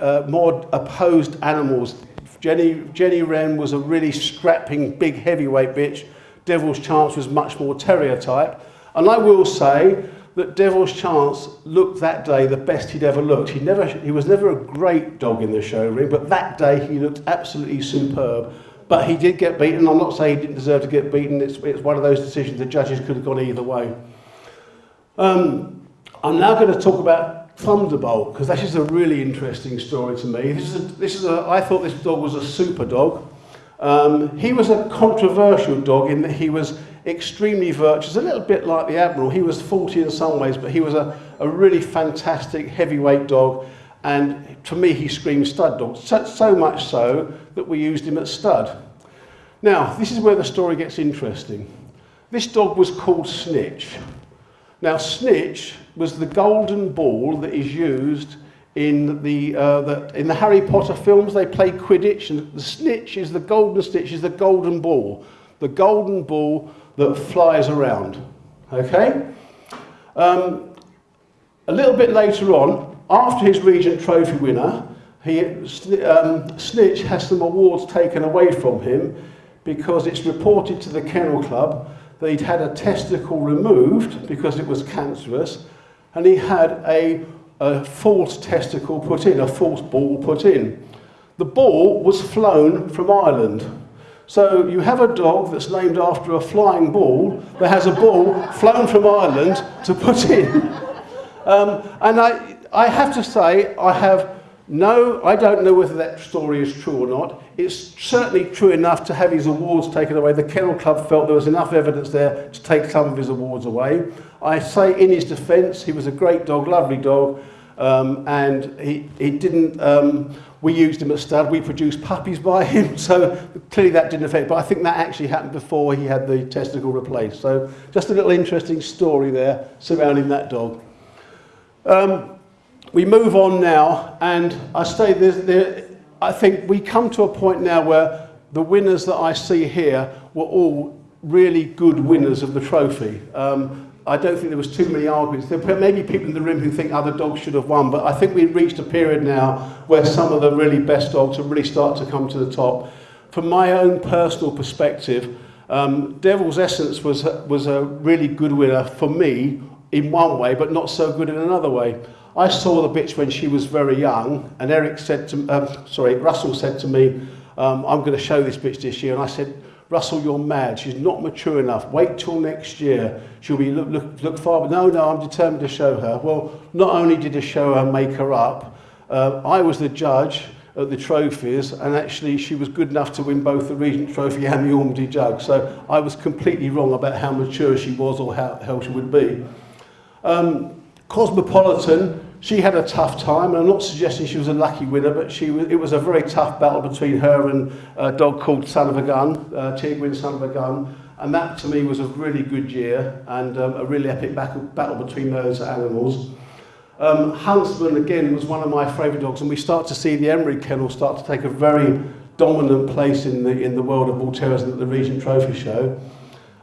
uh, more opposed animals. Jenny, Jenny Wren was a really scrapping, big heavyweight bitch. Devil's Chance was much more terrier type. And I will say that Devil's Chance looked that day the best he'd ever looked. He, never, he was never a great dog in the show ring, but that day he looked absolutely superb. But he did get beaten. I'm not saying he didn't deserve to get beaten. It's, it's one of those decisions the judges could have gone either way. Um, I'm now going to talk about Thunderbolt because that is a really interesting story to me. This is a, this is a, I thought this dog was a super dog. Um, he was a controversial dog in that he was extremely virtuous, a little bit like the Admiral. He was faulty in some ways, but he was a, a really fantastic heavyweight dog. And to me, he screamed stud dog, so, so much so that we used him at stud. Now, this is where the story gets interesting. This dog was called Snitch. Now, Snitch was the golden ball that is used in the, uh, the, in the Harry Potter films. They play Quidditch, and the Snitch is the golden Snitch, is the golden ball. The golden ball that flies around. Okay? Um, a little bit later on, after his Regent Trophy winner, he, um, Snitch has some awards taken away from him because it's reported to the Kennel Club that he'd had a testicle removed because it was cancerous and he had a, a false testicle put in, a false ball put in. The ball was flown from Ireland. So you have a dog that's named after a flying ball that has a ball flown from Ireland to put in. Um, and I, I have to say, I have No, I don't know whether that story is true or not. It's certainly true enough to have his awards taken away. The Kennel Club felt there was enough evidence there to take some of his awards away. I say in his defence, he was a great dog, lovely dog, um, and he, he didn't, um, we used him at stud, we produced puppies by him, so clearly that didn't affect, but I think that actually happened before he had the testicle replaced. So just a little interesting story there surrounding that dog. Um, we move on now, and I say there, I think we come to a point now where the winners that I see here were all really good winners of the trophy. Um, I don't think there was too many arguments. There may be people in the room who think other dogs should have won, but I think we've reached a period now where some of the really best dogs have really started to come to the top. From my own personal perspective, um, Devil's Essence was, was a really good winner for me in one way, but not so good in another way. I saw the bitch when she was very young, and Eric said to, um, sorry, Russell said to me, um, I'm going to show this bitch this year. And I said, Russell, you're mad. She's not mature enough. Wait till next year. She'll be look, look, look far. But no, no, I'm determined to show her. Well, not only did I show her, make her up, uh, I was the judge at the trophies, and actually she was good enough to win both the Regent Trophy and the Ormondy Jug. So I was completely wrong about how mature she was or how, how she would be. Um, Cosmopolitan, she had a tough time, and I'm not suggesting she was a lucky winner, but she was, it was a very tough battle between her and a dog called Son of a Gun, uh, Son of a Gun, and that to me was a really good year and um, a really epic battle, battle between those animals. Um, Huntsman, again, was one of my favourite dogs, and we start to see the Emery kennel start to take a very dominant place in the, in the world of bull terriers at the Regent Trophy Show.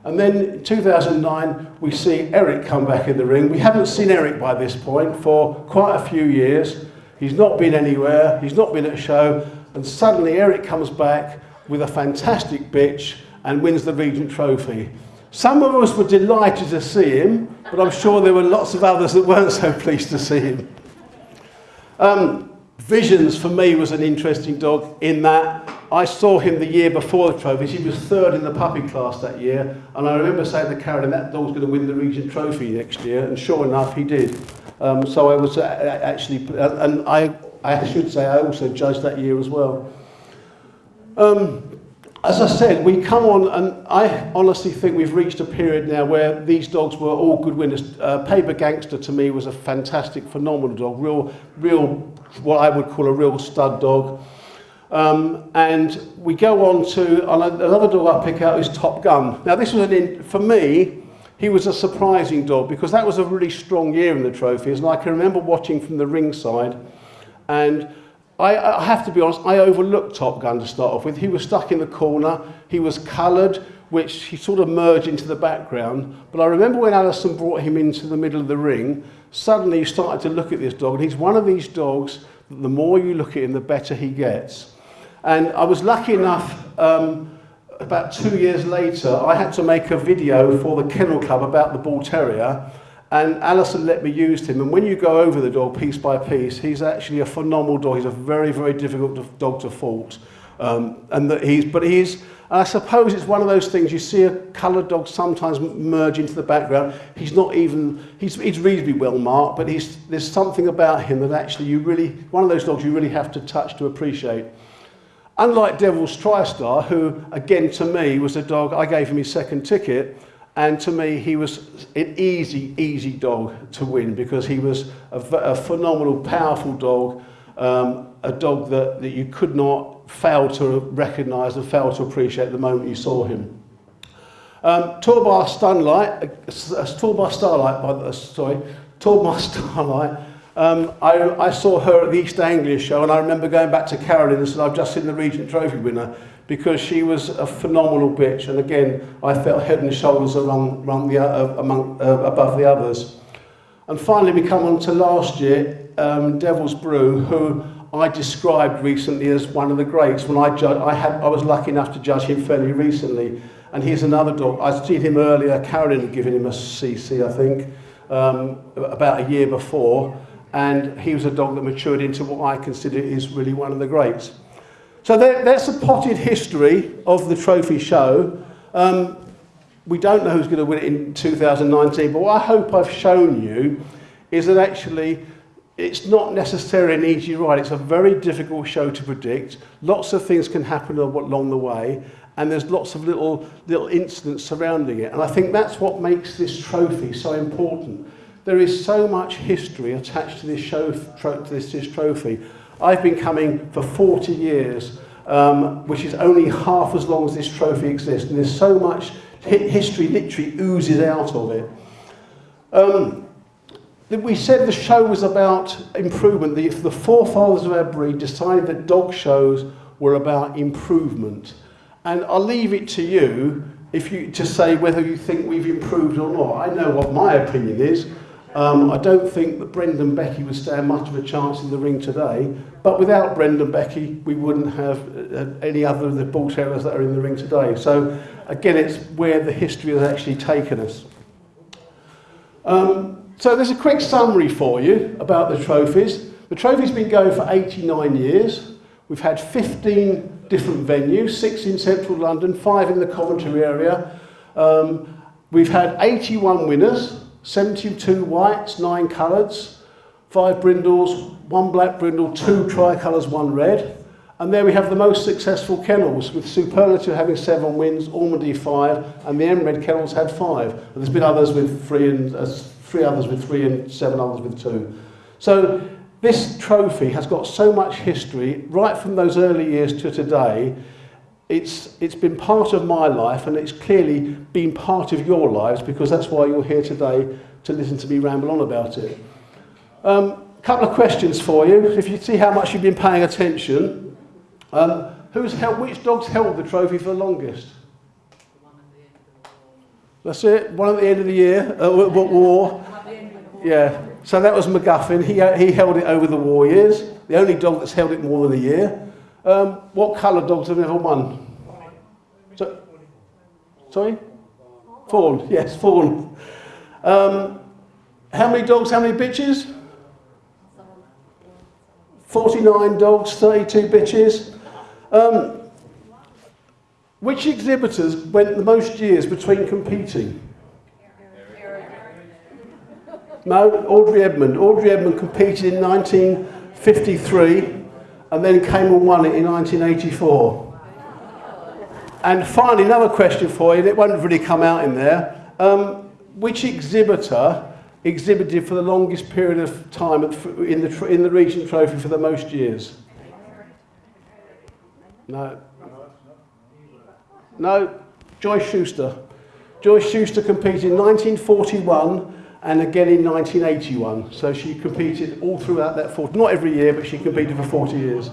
And then 2009, we see Eric come back in the ring. We haven't seen Eric by this point for quite a few years. He's not been anywhere, he's not been at a show, and suddenly Eric comes back with a fantastic bitch and wins the Regent Trophy. Some of us were delighted to see him, but I'm sure there were lots of others that weren't so pleased to see him. Um, Visions for me was an interesting dog in that I saw him the year before the trophies. He was third in the puppy class that year. And I remember saying to Carolyn, that dog's going to win the Regent Trophy next year. And sure enough, he did. Um, so I was uh, actually, uh, and I, I should say, I also judged that year as well. Um, as I said, we come on, and I honestly think we've reached a period now where these dogs were all good winners. Uh, Paper Gangster to me was a fantastic, phenomenal dog, real, real, what I would call a real stud dog. Um, and we go on to another dog I pick out is Top Gun. Now this was an for me, he was a surprising dog because that was a really strong year in the trophies, and I can remember watching from the ringside, and I, I have to be honest, I overlooked Top Gun to start off with. He was stuck in the corner, he was coloured, which he sort of merged into the background. But I remember when Alison brought him into the middle of the ring, suddenly you started to look at this dog, and he's one of these dogs that the more you look at him, the better he gets. And I was lucky enough, um, about two years later, I had to make a video for the Kennel Club about the Bull Terrier, and Alison let me use him. And when you go over the dog piece by piece, he's actually a phenomenal dog. He's a very, very difficult dog to fault. Um, and that he's, but he's, I suppose it's one of those things, you see a coloured dog sometimes merge into the background. He's not even, he's, he's reasonably well marked, but he's, there's something about him that actually you really, one of those dogs you really have to touch to appreciate. Unlike Devil's TriStar, who again to me was a dog, I gave him his second ticket, and to me he was an easy, easy dog to win because he was a, a phenomenal, powerful dog, um, a dog that, that you could not fail to recognise and fail to appreciate the moment you saw him. Um, Starlight, uh, Torbar Starlight, by the, sorry, Starlight, um, I, I saw her at the East Anglia show and I remember going back to Carolyn and said, I've just seen the Regent Trophy winner because she was a phenomenal bitch and again I felt head and shoulders the, uh, among, uh, above the others. And finally we come on to last year, um, Devil's Brew, who I described recently as one of the greats when I, judge, I, had, I was lucky enough to judge him fairly recently. And he's another dog. I'd seen him earlier, Carolyn had given him a CC, I think, um, about a year before. And he was a dog that matured into what I consider is really one of the greats. So there, that's a potted history of the trophy show. Um, we don't know who's going to win it in 2019, but what I hope I've shown you is that actually it's not necessarily an easy ride. It's a very difficult show to predict. Lots of things can happen along the way, and there's lots of little, little incidents surrounding it. And I think that's what makes this trophy so important. There is so much history attached to this, show, to this, this trophy. I've been coming for 40 years, um, which is only half as long as this trophy exists. And there's so much history literally oozes out of it. Um, we said the show was about improvement. The, the forefathers of our breed decided that dog shows were about improvement. And I'll leave it to you if you to say whether you think we've improved or not. I know what my opinion is. Um, I don't think that Brendon Becky would stand much of a chance in the ring today, but without Brendon Becky, we wouldn't have uh, any other of the bull terriers that are in the ring today. So again, it's where the history has actually taken us. Um, so there's a quick summary for you about the trophies. The trophy's been going for 89 years. We've had 15 different venues, six in central London, five in the Coventry area. Um, we've had 81 winners, 72 whites, nine coloureds, five brindles, one black brindle, two tricolours, one red. And there we have the most successful kennels, with Superlative having seven wins, Ormandy five, and the M-Red kennels had five. And there's been others with three and uh, three others with three and seven others with two. So this trophy has got so much history, right from those early years to today. It's, it's been part of my life and it's clearly been part of your lives because that's why you're here today to listen to me ramble on about it. A um, couple of questions for you. If you see how much you've been paying attention, um, who's held, which dog's held the trophy for the longest? That's it. One at the end of the year, uh, war. Yeah. So that was MacGuffin. He, he held it over the war years. The only dog that's held it more than a year. Um, what colour dogs have ever won? So, sorry? Fawn. Yes, fawn. Um, how many dogs, how many bitches? 49 dogs, 32 bitches. Um, which exhibitors went the most years between competing? No, Audrey Edmond. Audrey Edmond competed in 1953 and then came and won it in 1984. And finally, another question for you, and it won't really come out in there. Um, which exhibitor exhibited for the longest period of time in the, in the Regent Trophy for the most years? No. No, Joyce Schuster. Joyce Schuster competed in 1941 and again in 1981. So she competed all throughout that 40, not every year, but she competed for 40 years.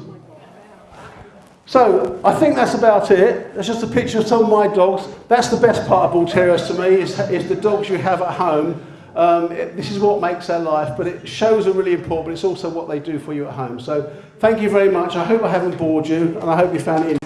So I think that's about it. That's just a picture of some of my dogs. That's the best part of Bull Terriers to me, is, is the dogs you have at home. Um, it- this is what makes their life, but it shows are really important, but it's also what they do for you at home. So thank you very much. I hope I haven't bored you, and I hope you found it